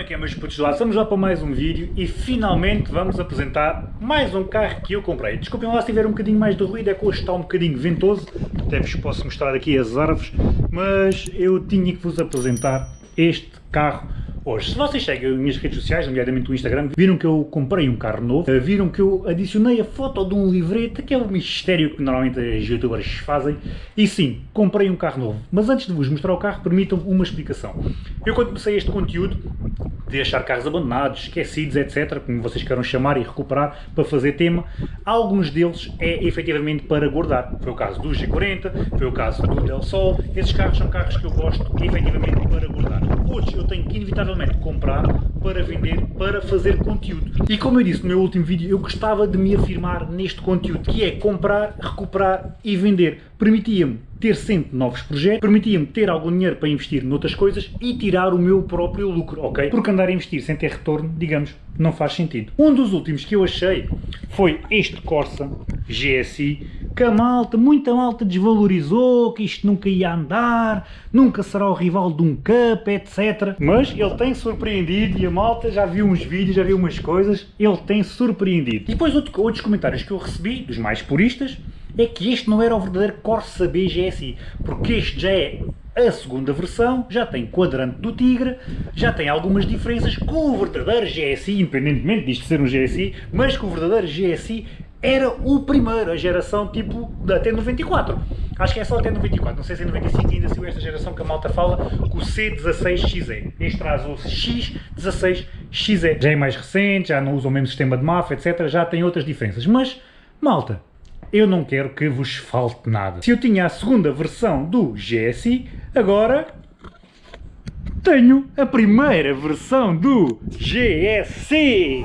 Como é que é meus putos lá? Estamos lá para mais um vídeo e finalmente vamos apresentar mais um carro que eu comprei. Desculpem lá se tiver um bocadinho mais de ruído, é que hoje está um bocadinho ventoso, até vos posso mostrar aqui as árvores, mas eu tinha que vos apresentar este carro hoje. Se vocês seguem as minhas redes sociais, nomeadamente o Instagram, viram que eu comprei um carro novo, eh, viram que eu adicionei a foto de um livrete, que é um mistério que normalmente os youtubers fazem, e sim, comprei um carro novo. Mas antes de vos mostrar o carro, permitam-me uma explicação. Eu quando comecei este conteúdo, de achar carros abandonados, esquecidos, etc, como vocês queiram chamar e recuperar para fazer tema, alguns deles é efetivamente para guardar. Foi o caso do G40, foi o caso do Del Sol, esses carros são carros que eu gosto efetivamente para guardar. Outros eu tenho que inevitavelmente comprar para vender, para fazer conteúdo. E como eu disse no meu último vídeo, eu gostava de me afirmar neste conteúdo, que é comprar, recuperar e vender. Permitia-me ter sempre novos projetos, permitia-me ter algum dinheiro para investir noutras coisas e tirar o meu próprio lucro, ok? Porque andar a investir sem ter retorno, digamos, não faz sentido. Um dos últimos que eu achei foi este Corsa GSI, que a malta, muita malta desvalorizou, que isto nunca ia andar, nunca será o rival de um Cup, etc. Mas ele tem surpreendido e a malta já viu uns vídeos, já viu umas coisas, ele tem surpreendido. E depois outros comentários que eu recebi, dos mais puristas, é que este não era o verdadeiro Corsa B GSI, porque este já é a segunda versão, já tem quadrante do Tigre, já tem algumas diferenças com o verdadeiro GSI, independentemente disto ser um GSI, mas com o verdadeiro GSI era o primeiro, a geração tipo até 94. Acho que é só até 94, não sei se em 95 ainda saiu esta geração que a malta fala, com o C16XE. Este traz o X16XE. Já é mais recente, já não usa o mesmo sistema de MAF, etc. Já tem outras diferenças. Mas, malta, eu não quero que vos falte nada. Se eu tinha a segunda versão do GSI, agora tenho a primeira versão do GSI.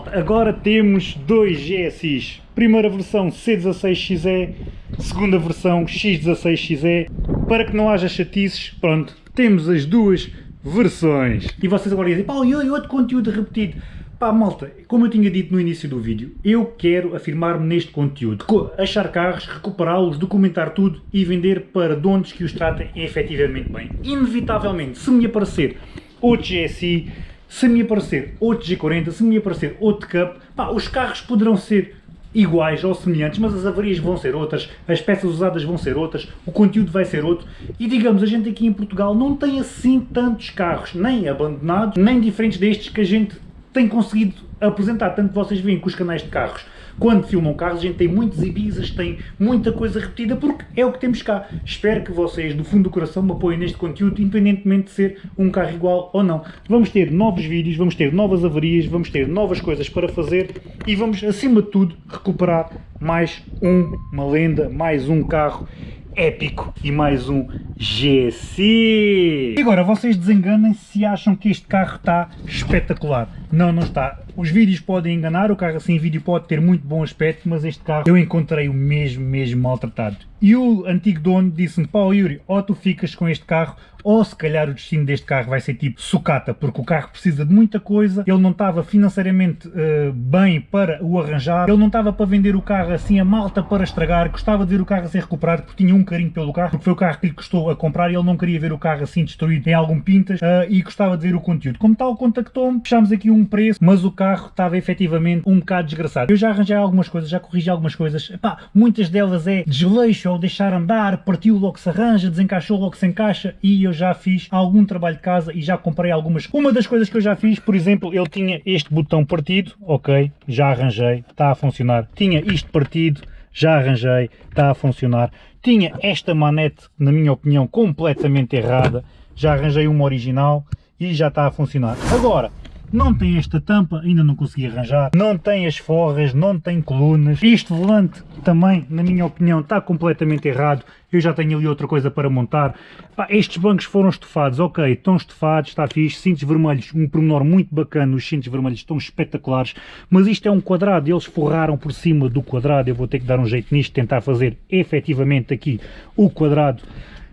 Malta, agora temos dois GSIs. Primeira versão C16XE, segunda versão X16XE. Para que não haja chatices, pronto, temos as duas versões. E vocês agora dizem, pá, e outro conteúdo repetido. Pá, malta, como eu tinha dito no início do vídeo, eu quero afirmar-me neste conteúdo. Achar carros, recuperá-los, documentar tudo e vender para donos que os tratem efetivamente bem. Inevitavelmente, se me aparecer outro GSI, se me aparecer outro G40, se me aparecer outro Cup, pá, os carros poderão ser iguais ou semelhantes, mas as avarias vão ser outras, as peças usadas vão ser outras, o conteúdo vai ser outro. E digamos, a gente aqui em Portugal não tem assim tantos carros, nem abandonados, nem diferentes destes que a gente tem conseguido apresentar, tanto vocês veem com os canais de carros, quando filmam carros, a gente tem muitos Ibizas, tem muita coisa repetida, porque é o que temos cá. Espero que vocês, do fundo do coração, me apoiem neste conteúdo, independentemente de ser um carro igual ou não. Vamos ter novos vídeos, vamos ter novas avarias, vamos ter novas coisas para fazer e vamos, acima de tudo, recuperar mais um, uma lenda, mais um carro épico e mais um GSI. E agora vocês desenganem se acham que este carro está espetacular. Não, não está. Os vídeos podem enganar, o carro assim em vídeo pode ter muito bom aspecto, mas este carro eu encontrei o mesmo, mesmo maltratado. E o antigo dono disse-me, pá Yuri, ou tu ficas com este carro, ou se calhar o destino deste carro vai ser tipo sucata, porque o carro precisa de muita coisa, ele não estava financeiramente uh, bem para o arranjar, ele não estava para vender o carro assim a malta para estragar, gostava de ver o carro a ser recuperado, porque tinha um carinho pelo carro, porque foi o carro que lhe custou a comprar e ele não queria ver o carro assim destruído em algum pintas uh, e gostava de ver o conteúdo. Como tal, contactou-me, fechámos aqui um preço, mas o carro estava efetivamente um bocado desgraçado. Eu já arranjei algumas coisas, já corrigi algumas coisas, Epá, muitas delas é desleixo ou deixar andar, partiu logo se arranja, desencaixou logo se encaixa e eu já fiz algum trabalho de casa e já comprei algumas. Uma das coisas que eu já fiz, por exemplo, ele tinha este botão partido, ok, já arranjei, está a funcionar. Tinha isto partido, já arranjei, está a funcionar. Tinha esta manete, na minha opinião, completamente errada, já arranjei uma original e já está a funcionar. Agora, não tem esta tampa, ainda não consegui arranjar, não tem as forras, não tem colunas, este volante também, na minha opinião, está completamente errado, eu já tenho ali outra coisa para montar, Pá, estes bancos foram estofados, ok, estão estofados, está fixe, cintos vermelhos, um pormenor muito bacana, os cintos vermelhos estão espetaculares, mas isto é um quadrado, eles forraram por cima do quadrado, eu vou ter que dar um jeito nisto, tentar fazer efetivamente aqui o quadrado,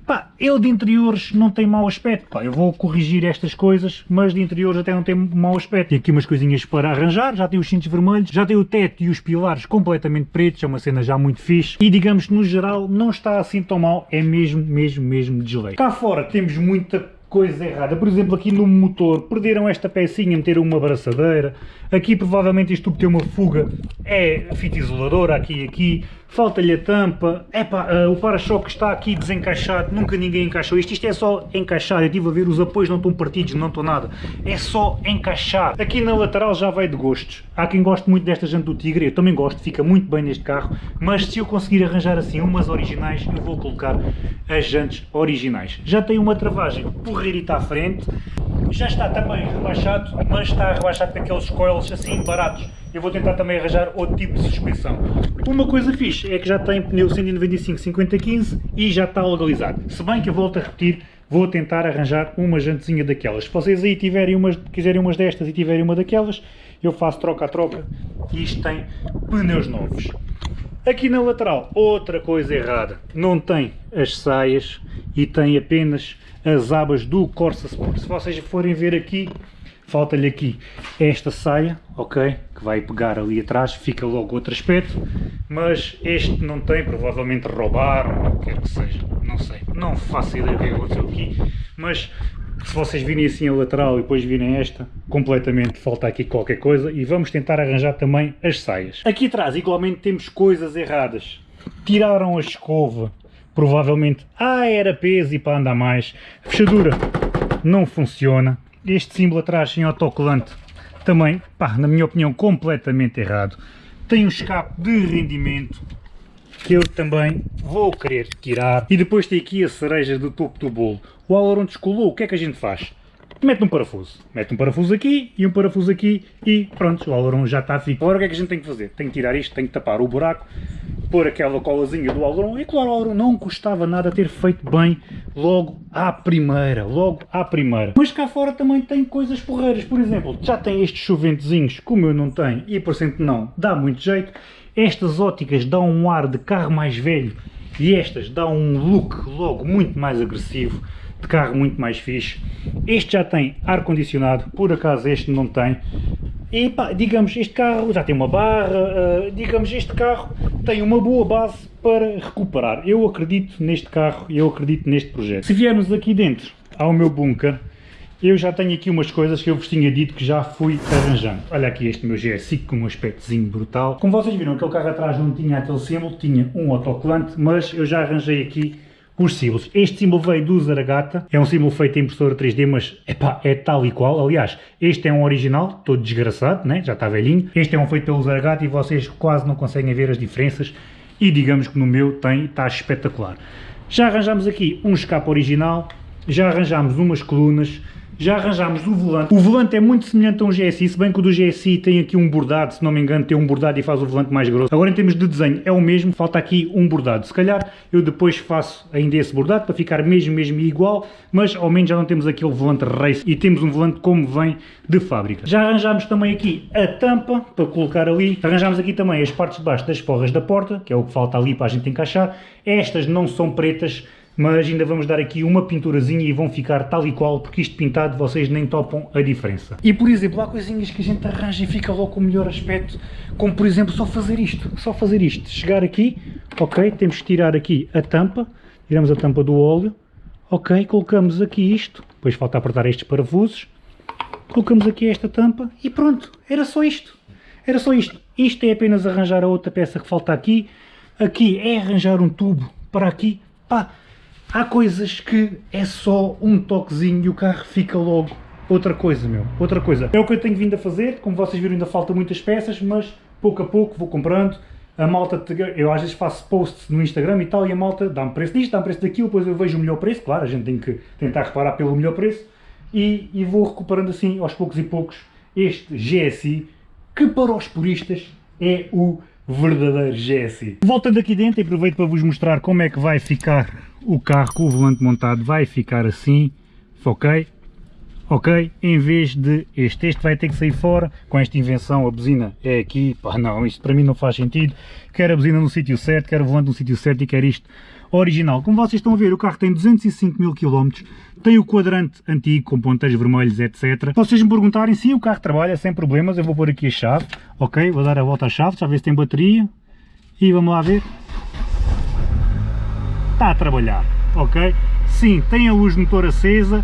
Pá, ele de interiores não tem mau aspecto, pá, eu vou corrigir estas coisas, mas de interiores até não tem mau aspecto. Tem aqui umas coisinhas para arranjar, já tem os cintos vermelhos, já tem o teto e os pilares completamente pretos, é uma cena já muito fixe. E digamos que no geral não está assim tão mal, é mesmo, mesmo, mesmo de geleia. Cá fora temos muita coisa errada. Por exemplo, aqui no motor, perderam esta pecinha, meteram uma abraçadeira. Aqui provavelmente isto tubo tem uma fuga, é fita isoladora, aqui e aqui falta-lhe a tampa, epá, uh, o para-choque está aqui desencaixado, nunca ninguém encaixou isto, isto é só encaixar, eu estive a ver, os apoios não estão partidos, não estão nada, é só encaixar. Aqui na lateral já vai de gostos, há quem goste muito desta jante do Tigre, eu também gosto, fica muito bem neste carro, mas se eu conseguir arranjar assim umas originais, eu vou colocar as jantes originais. Já tem uma travagem porreirita à frente, já está também rebaixado, mas está rebaixado com aqueles coils assim baratos. Eu vou tentar também arranjar outro tipo de suspensão. Uma coisa fixe é que já tem pneu 195-50-15 e já está legalizado. Se bem que eu volto a repetir, vou tentar arranjar uma jantezinha daquelas. Se vocês aí tiverem umas, quiserem umas destas e tiverem uma daquelas, eu faço troca a troca e isto tem pneus novos. Aqui na lateral, outra coisa errada, não tem as saias e tem apenas as abas do Corsa Sport. Se vocês forem ver aqui, falta-lhe aqui esta saia, ok, que vai pegar ali atrás, fica logo outro aspecto, mas este não tem, provavelmente roubaram, ou o que quer que seja, não sei, não faço ideia do que aconteceu aqui, mas se vocês virem assim a lateral e depois virem esta, completamente falta aqui qualquer coisa e vamos tentar arranjar também as saias. Aqui atrás igualmente temos coisas erradas. Tiraram a escova, provavelmente, ah era peso e para andar mais. A fechadura não funciona. Este símbolo atrás em autocolante também, pá, na minha opinião, completamente errado. Tem um escape de rendimento que eu também vou querer tirar. E depois tem aqui a cereja do topo do bolo. O aileron descolou, o que é que a gente faz? Mete um parafuso. Mete um parafuso aqui e um parafuso aqui e pronto, o aileron já está fixo. Agora o que é que a gente tem que fazer? Tem que tirar isto, tem que tapar o buraco, pôr aquela colazinha do aileron e claro, o aileron não custava nada ter feito bem logo à primeira, logo à primeira. Mas cá fora também tem coisas porreiras, por exemplo, já tem estes chuventezinhos, como eu não tenho e por cento não, dá muito jeito. Estas óticas dão um ar de carro mais velho e estas dão um look logo muito mais agressivo, de carro muito mais fixe. Este já tem ar-condicionado, por acaso este não tem. E pá, digamos, este carro já tem uma barra, uh, digamos, este carro tem uma boa base para recuperar. Eu acredito neste carro, eu acredito neste projeto. Se viermos aqui dentro ao meu bunker, eu já tenho aqui umas coisas que eu vos tinha dito que já fui arranjando. Olha aqui este meu GSI com um aspectozinho brutal. Como vocês viram, aquele carro atrás não tinha aquele símbolo, tinha um autocolante, mas eu já arranjei aqui os símbolos. Este símbolo veio do Zaragata, é um símbolo feito em impressora 3D, mas epá, é tal e qual. Aliás, este é um original, todo desgraçado, né? já está velhinho. Este é um feito pelo Zaragata e vocês quase não conseguem ver as diferenças. E digamos que no meu tem, está espetacular. Já arranjamos aqui um escape original, já arranjamos umas colunas, já arranjámos o volante. O volante é muito semelhante a um GSI, se bem que o do GSI tem aqui um bordado, se não me engano tem um bordado e faz o volante mais grosso. Agora em termos de desenho é o mesmo, falta aqui um bordado. Se calhar eu depois faço ainda esse bordado para ficar mesmo, mesmo igual, mas ao menos já não temos aquele volante race e temos um volante como vem de fábrica. Já arranjámos também aqui a tampa para colocar ali. Arranjámos aqui também as partes de baixo das forras da porta, que é o que falta ali para a gente encaixar. Estas não são pretas, mas ainda vamos dar aqui uma pinturazinha e vão ficar tal e qual, porque isto pintado vocês nem topam a diferença. E por exemplo, há coisinhas que a gente arranja e fica logo com o melhor aspecto, como por exemplo só fazer isto, só fazer isto, chegar aqui, ok, temos que tirar aqui a tampa, tiramos a tampa do óleo, ok, colocamos aqui isto, depois falta apertar estes parafusos, colocamos aqui esta tampa e pronto, era só isto. Era só isto. Isto é apenas arranjar a outra peça que falta aqui. Aqui é arranjar um tubo para aqui. Pá, há coisas que é só um toquezinho e o carro fica logo outra coisa, meu. Outra coisa. É o que eu tenho vindo a fazer. Como vocês viram, ainda falta muitas peças, mas pouco a pouco vou comprando. A malta, eu às vezes faço posts no Instagram e tal, e a malta dá-me preço disto, dá-me preço daquilo, depois eu vejo o melhor preço, claro, a gente tem que tentar reparar pelo melhor preço, e, e vou recuperando assim, aos poucos e poucos, este GSI, que para os puristas é o verdadeiro GSI. Voltando aqui dentro, aproveito para vos mostrar como é que vai ficar o carro com o volante montado, vai ficar assim, ok? ok? Em vez de este, este vai ter que sair fora, com esta invenção a buzina é aqui, pá não, isto para mim não faz sentido, quero a buzina no sítio certo, quero o volante no sítio certo e quero isto original. Como vocês estão a ver, o carro tem 205 mil km, tem o quadrante antigo com ponteiros vermelhos, etc. Se vocês me perguntarem, sim, o carro trabalha sem problemas, eu vou pôr aqui a chave, ok? Vou dar a volta à chave, já ver se tem bateria e vamos lá ver. Está a trabalhar, ok? Sim, tem a luz de motor acesa,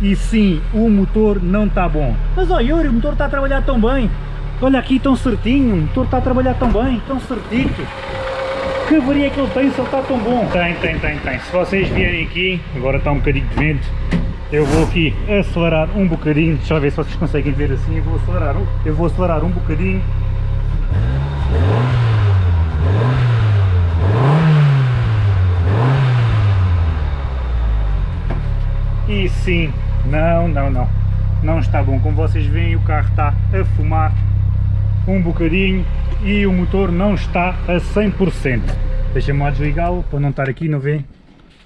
e sim, o motor não está bom. Mas olha Yuri, o motor está a trabalhar tão bem. Olha aqui tão certinho, o motor está a trabalhar tão bem, tão certito. Que avaria é que ele tem se ele está tão bom? Tem, tem, tem, tem. Se vocês vierem aqui, agora está um bocadinho de vento, eu vou aqui acelerar um bocadinho, deixa eu ver se vocês conseguem ver assim, eu vou acelerar, eu vou acelerar um bocadinho. E sim, não, não, não. Não está bom. Como vocês veem, o carro está a fumar um bocadinho e o motor não está a 100%. Deixa-me desligá-lo para não estar aqui, não vê?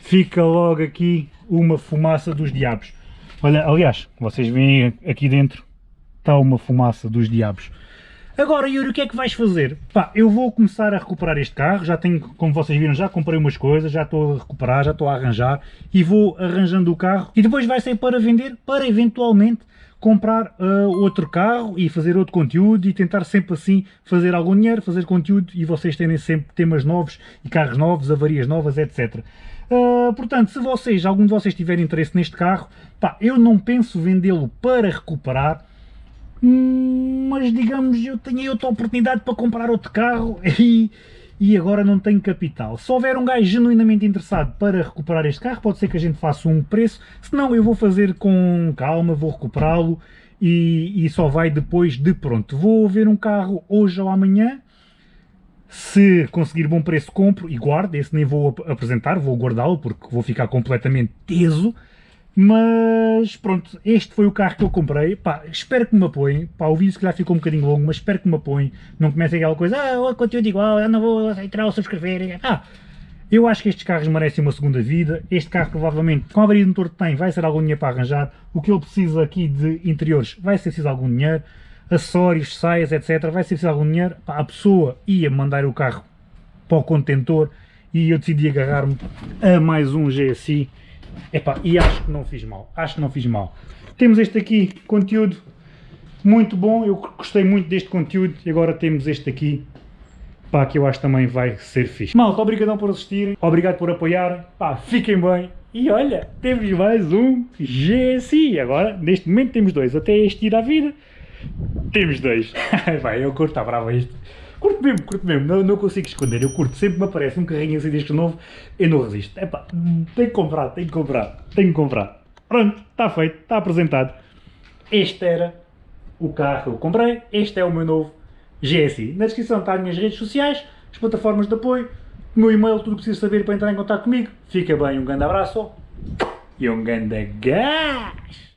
Fica logo aqui uma fumaça dos diabos. Olha, aliás, vocês veem aqui dentro, está uma fumaça dos diabos. Agora, Yuri, o que é que vais fazer? Pá, eu vou começar a recuperar este carro, já tenho, como vocês viram, já comprei umas coisas, já estou a recuperar, já estou a arranjar e vou arranjando o carro e depois vai sair para vender, para eventualmente comprar uh, outro carro e fazer outro conteúdo e tentar sempre assim fazer algum dinheiro, fazer conteúdo e vocês terem sempre temas novos e carros novos, avarias novas, etc. Uh, portanto, se vocês, algum de vocês tiver interesse neste carro, pá, eu não penso vendê-lo para recuperar, mas digamos eu tenho outra oportunidade para comprar outro carro e, e agora não tenho capital. Se houver um gajo genuinamente interessado para recuperar este carro, pode ser que a gente faça um preço, senão eu vou fazer com calma, vou recuperá-lo e, e só vai depois de pronto. Vou ver um carro hoje ou amanhã, se conseguir bom preço compro e guardo, esse nem vou apresentar, vou guardá-lo porque vou ficar completamente teso, mas pronto, este foi o carro que eu comprei. Pá, espero que me apoiem. Pá, o vídeo se calhar ficou um bocadinho longo, mas espero que me apoiem. Não comecem aquela coisa, ah, conteúdo igual, eu não vou entrar ou subscrever. Ah, eu acho que estes carros merecem uma segunda vida. Este carro provavelmente, com a avaria de motor que tem, vai ser algum dinheiro para arranjar. O que ele precisa aqui de interiores vai ser preciso algum dinheiro. Acessórios, saias, etc. Vai ser preciso algum dinheiro. Pá, a pessoa ia mandar o carro para o contentor e eu decidi agarrar-me a mais um GSI Epá, e acho que não fiz mal, acho que não fiz mal. Temos este aqui, conteúdo muito bom, eu gostei muito deste conteúdo e agora temos este aqui, pá, que eu acho também vai ser fixe. Malta, obrigadão por assistirem, obrigado por apoiarem, pá, fiquem bem. E olha, temos mais um GSI, agora neste momento temos dois, até este ir à vida, temos dois. vai, eu curto, está bravo este. Curto mesmo, curto mesmo, não, não consigo esconder, eu curto, sempre me aparece um carrinho assim deste novo, eu não resisto. Epá, tenho que comprar, tenho que comprar, tenho que comprar. Pronto, está feito, está apresentado. Este era o carro que eu comprei, este é o meu novo GSI. Na descrição está as minhas redes sociais, as plataformas de apoio, o meu e-mail, tudo o que precisa saber para entrar em contato comigo. Fica bem, um grande abraço e um grande gás!